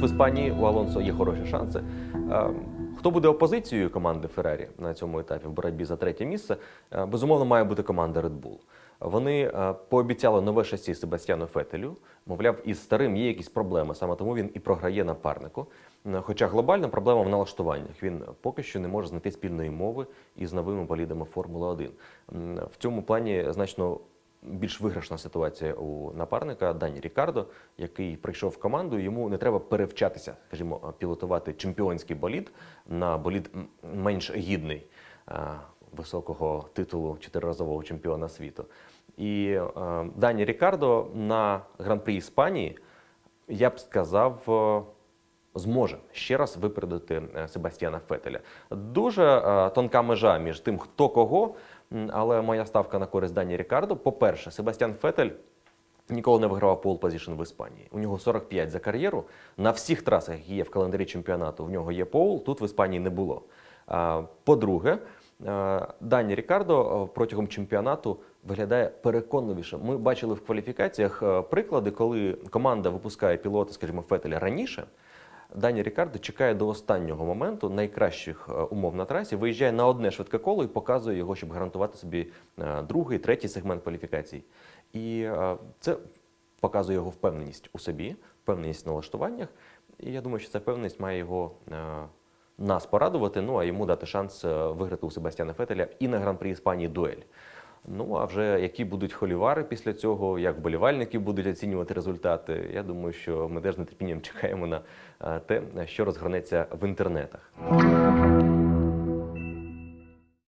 в Іспанії у Алонсо є хороші шанси. Е, Хто буде опозицією команди Феррарі на цьому етапі в боротьбі за третє місце? Е, Безумовно, має бути команда Red Bull. Вони е, пообіцяли нове шасі Себастьяну Фетелю. Мовляв, із старим є якісь проблеми, саме тому він і програє напарнику. Е, Хоча глобальна проблема в налаштуваннях. Він поки що не може знайти спільної мови із новими болідами Формули 1. В цьому плані значно більш виграшна ситуація у напарника Дані Рікардо, який прийшов в команду. Йому не треба перевчатися, скажімо, пілотувати чемпіонський болід на болід менш гідний е, високого титулу чотириразового чемпіона світу. І е, Дані Рікардо на гран-прі Іспанії, я б сказав. Зможе ще раз випередити е, Себастьяна Фетеля. Дуже е, тонка межа між тим, хто кого, але моя ставка на користь Дані Рікардо. По-перше, Себастьян Фетель ніколи не вигравав пол позишн в Іспанії. У нього 45 за кар'єру. На всіх трасах, які є в календарі чемпіонату, в нього є пол. Тут в Іспанії не було. По-друге, е, Дані Рікардо протягом чемпіонату виглядає переконливіше. Ми бачили в кваліфікаціях приклади, коли команда випускає пілота, скажімо, Фетеля раніше. Дані Рікардо чекає до останнього моменту найкращих е, умов на трасі, виїжджає на одне швидке коло і показує його, щоб гарантувати собі е, другий, третій сегмент кваліфікацій. І е, це показує його впевненість у собі, впевненість в налаштуваннях. І я думаю, що ця впевненість має його нас порадувати, ну а йому дати шанс виграти у Себастьяна Фетеля і на гран-прі Іспанії дуель. Ну а вже які будуть холівари після цього, як вболівальники будуть оцінювати результати. Я думаю, що ми теж нетерпінням чекаємо на е, те, що розгорнеться в інтернетах.